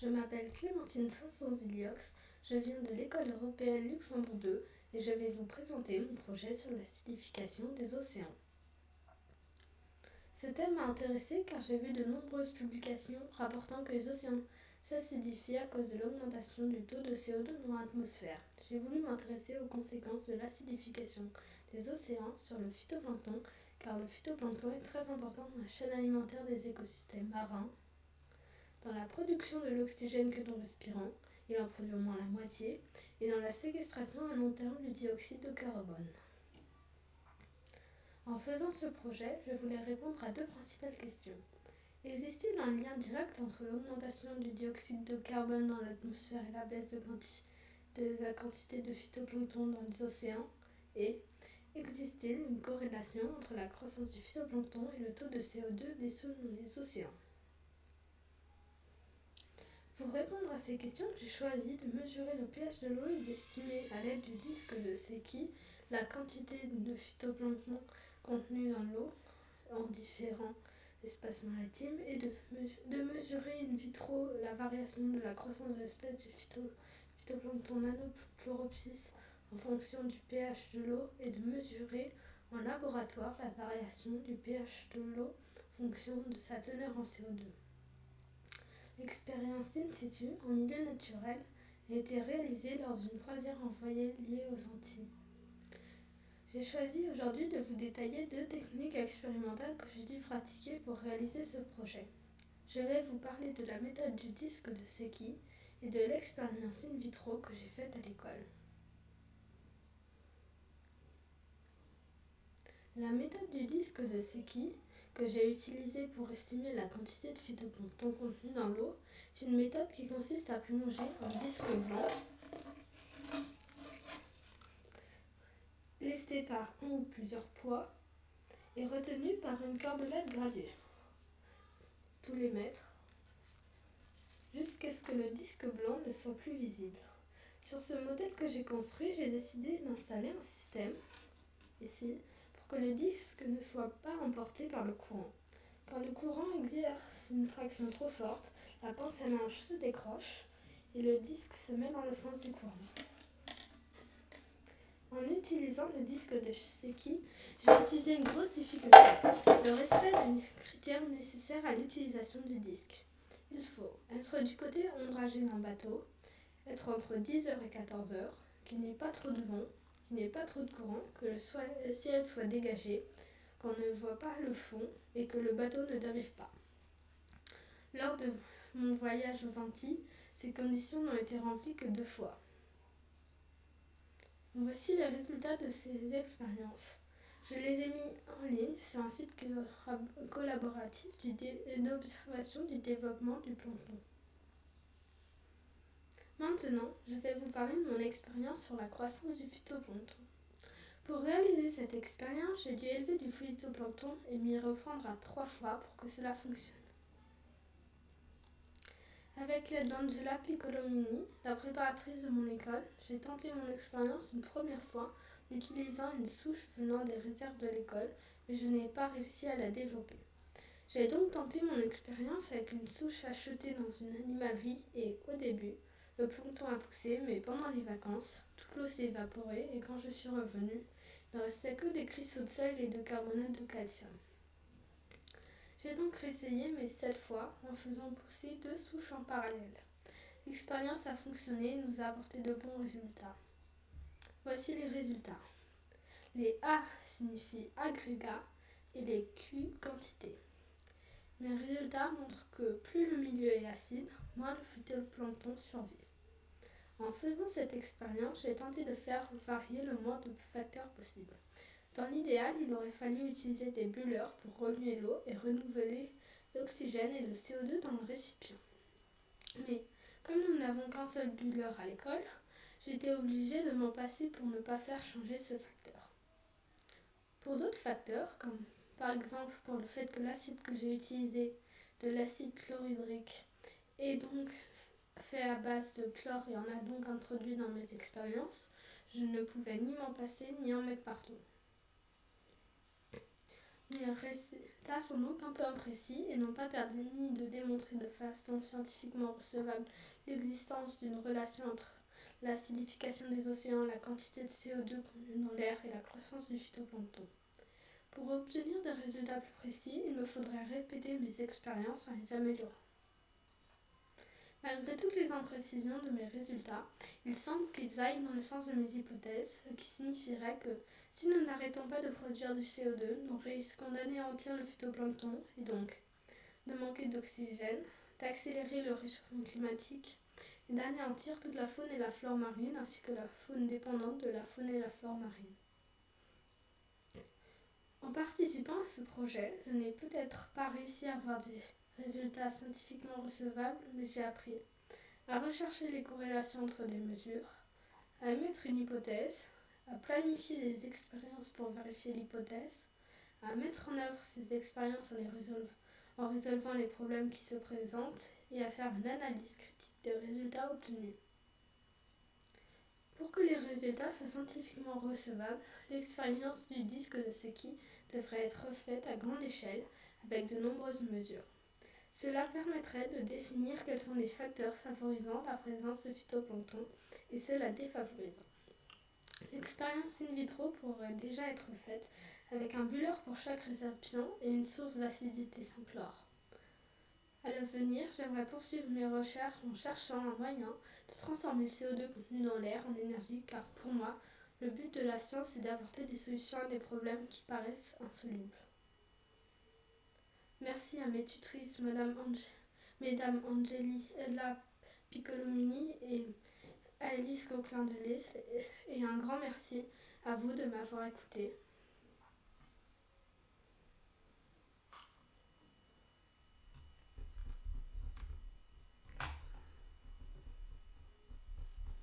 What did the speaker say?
Je m'appelle Clémentine Sanson-Ziliox, je viens de l'école européenne Luxembourg 2 et je vais vous présenter mon projet sur l'acidification des océans. Ce thème m'a intéressé car j'ai vu de nombreuses publications rapportant que les océans s'acidifient à cause de l'augmentation du taux de CO2 dans l'atmosphère. J'ai voulu m'intéresser aux conséquences de l'acidification des océans sur le phytoplancton car le phytoplancton est très important dans la chaîne alimentaire des écosystèmes marins dans la production de l'oxygène que nous respirons, il en produit au moins la moitié, et dans la séquestration à long terme du dioxyde de carbone. En faisant ce projet, je voulais répondre à deux principales questions. Existe-t-il un lien direct entre l'augmentation du dioxyde de carbone dans l'atmosphère et la baisse de, la quantité de phytoplancton dans les océans? Et existe-t-il une corrélation entre la croissance du phytoplancton et le taux de CO2 des dans les océans? Pour répondre à ces questions, j'ai choisi de mesurer le pH de l'eau et d'estimer à l'aide du disque de Secchi la quantité de phytoplancton contenu dans l'eau en différents espaces maritimes et de, mesurer in vitro la variation de la croissance de l'espèce du phyto, phytoplancton nanochloropsis en fonction du pH de l'eau et de mesurer en laboratoire la variation du pH de l'eau en fonction de sa teneur en CO2. L'expérience in situ, en milieu naturel, a été réalisée lors d'une croisière envoyée liée aux Antilles. J'ai choisi aujourd'hui de vous détailler deux techniques expérimentales que j'ai dû pratiquer pour réaliser ce projet. Je vais vous parler de la méthode du disque de Secchi et de l'expérience in vitro que j'ai faite à l'école. La méthode du disque de Secchi que j'ai utilisé pour estimer la quantité de phytoplancton contenu dans l'eau, c'est une méthode qui consiste à plonger un disque blanc lesté par un ou plusieurs poids et retenu par une cordelette gradée tous les mètres jusqu'à ce que le disque blanc ne soit plus visible. Sur ce modèle que j'ai construit, j'ai décidé d'installer un système ici que le disque ne soit pas emporté par le courant. Quand le courant exerce une traction trop forte, la pince à linge se décroche et le disque se met dans le sens du courant. En utilisant le disque de Seki, j'ai utilisé une grosse difficulté, le respect des critères nécessaires à l'utilisation du disque. Il faut être du côté ombragé d'un bateau, être entre 10h et 14h, qu'il n'y ait pas trop de vent, qu'il n'y ait pas trop de courant, que le ciel soit dégagé, qu'on ne voit pas le fond et que le bateau ne dérive pas. Lors de mon voyage aux Antilles, ces conditions n'ont été remplies que deux fois. Voici les résultats de ces expériences. Je les ai mis en ligne sur un site collaboratif d'observation du développement du plancton. Maintenant, je vais vous parler de mon expérience sur la croissance du phytoplancton. Pour réaliser cette expérience, j'ai dû élever du phytoplancton et m'y reprendre à trois fois pour que cela fonctionne. Avec l'aide d'Angela Piccolomini, la préparatrice de mon école, j'ai tenté mon expérience une première fois en utilisant une souche venant des réserves de l'école, mais je n'ai pas réussi à la développer. J'ai donc tenté mon expérience avec une souche achetée dans une animalerie et, au début, le plancton a poussé, mais pendant les vacances, toute l'eau s'est évaporée et quand je suis revenue, il ne restait que des cristaux de sel et de carbonate de calcium. J'ai donc réessayé, mais cette fois en faisant pousser deux souches en parallèle. L'expérience a fonctionné et nous a apporté de bons résultats. Voici les résultats. Les A signifient agrégat et les Q quantité. Mes résultats montrent que plus le milieu est acide, moins le phytoplancton survit. En faisant cette expérience, j'ai tenté de faire varier le moins de facteurs possible. Dans l'idéal, il aurait fallu utiliser des bulleurs pour remuer l'eau et renouveler l'oxygène et le CO2 dans le récipient. Mais comme nous n'avons qu'un seul bulleur à l'école, été obligée de m'en passer pour ne pas faire changer ce facteur. Pour d'autres facteurs, comme par exemple pour le fait que l'acide que j'ai utilisé, de l'acide chlorhydrique, est donc fait à base de chlore et en a donc introduit dans mes expériences, je ne pouvais ni m'en passer ni en mettre partout. Mes résultats sont donc un peu imprécis et n'ont pas permis de démontrer de façon scientifiquement recevable l'existence d'une relation entre l'acidification des océans, la quantité de CO2 contenue dans l'air et la croissance du phytoplancton. Pour obtenir des résultats plus précis, il me faudrait répéter mes expériences en les améliorant. Malgré toutes les imprécisions de mes résultats, il semble qu'ils aillent dans le sens de mes hypothèses, ce qui signifierait que si nous n'arrêtons pas de produire du CO2, nous risquons d'anéantir le phytoplancton et donc de manquer d'oxygène, d'accélérer le réchauffement climatique et d'anéantir toute la faune et la flore marine ainsi que la faune dépendante de la faune et la flore marine. En participant à ce projet, je n'ai peut-être pas réussi à avoir des résultats scientifiquement recevables, mais j'ai appris à rechercher les corrélations entre des mesures, à émettre une hypothèse, à planifier des expériences pour vérifier l'hypothèse, à mettre en œuvre ces expériences en, en résolvant les problèmes qui se présentent et à faire une analyse critique des résultats obtenus. Pour que les résultats soient scientifiquement recevables, l'expérience du disque de Seki devrait être faite à grande échelle avec de nombreuses mesures. Cela permettrait de définir quels sont les facteurs favorisant la présence de phytoplancton et ceux la défavorisant. L'expérience in vitro pourrait déjà être faite avec un bulleur pour chaque récipient et une source d'acidité sans chlore. À l'avenir, j'aimerais poursuivre mes recherches en cherchant un moyen de transformer le CO2 contenu dans l'air en énergie car pour moi, le but de la science est d'apporter des solutions à des problèmes qui paraissent insolubles. Merci à mes tutrices, Madame Mesdames Angeli Ella Piccolomini et Alice Coquelin de et un grand merci à vous de m'avoir écouté.